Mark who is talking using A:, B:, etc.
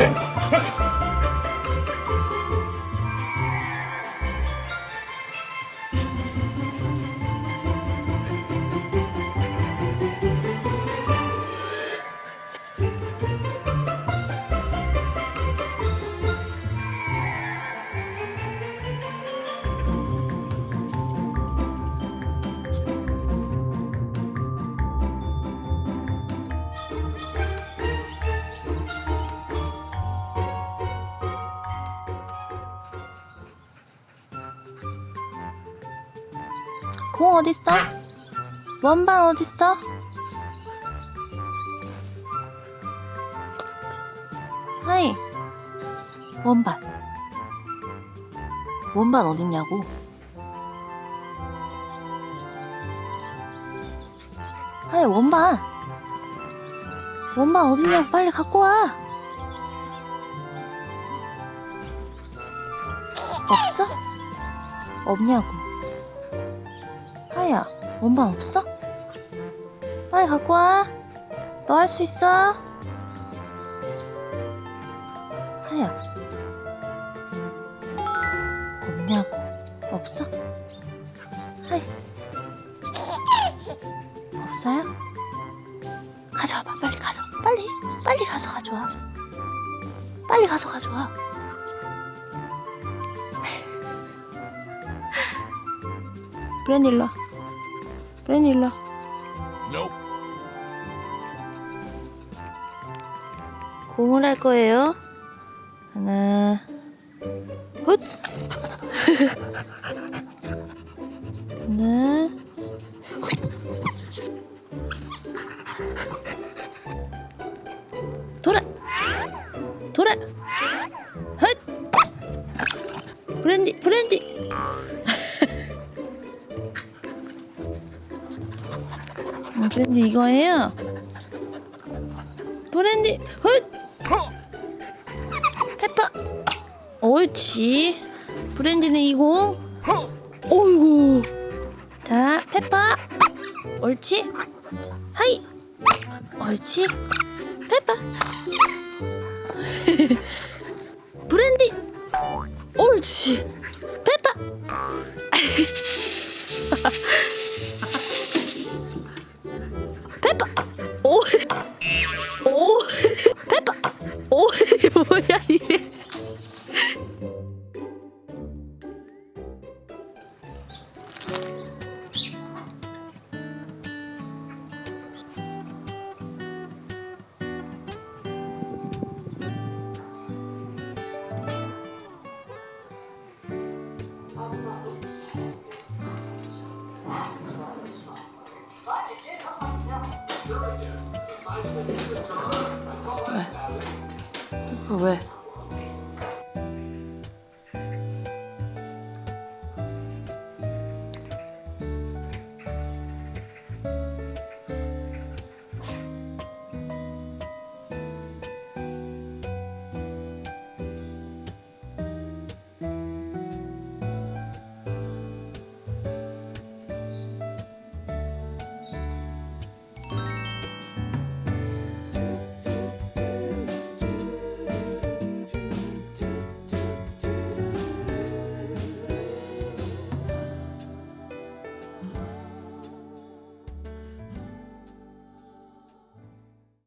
A: 네. 공 어딨어? 원반 어딨어? 하이 원반 원반 어딨냐고 하이 원반 원반 어딨냐고 빨리 갖고 와 없어? 없냐고 하야 원반 없어? 빨리 갖고 와. 너 할 수 있어? 하야. 없냐고. 없어? 하이. 없어요? 가져와봐. 빨리 가서. 빨리. 빨리 가서 가져와. 빨리 가서 가져와. 브랜일러. 브랜일러.
B: Nope.
A: 공을 할 거예요. 하나, 훗. 하나, 훗. 돌아, 돌아, 훗. 브랜디, 브랜디. 브랜디 이거예요. 브랜디, 훗. 페퍼. 옳지. 브랜디는 이공 어이구. 자 페퍼. 옳지. 하이. 옳지. 페퍼. 브랜디. 옳지. 페퍼 왜? 왜?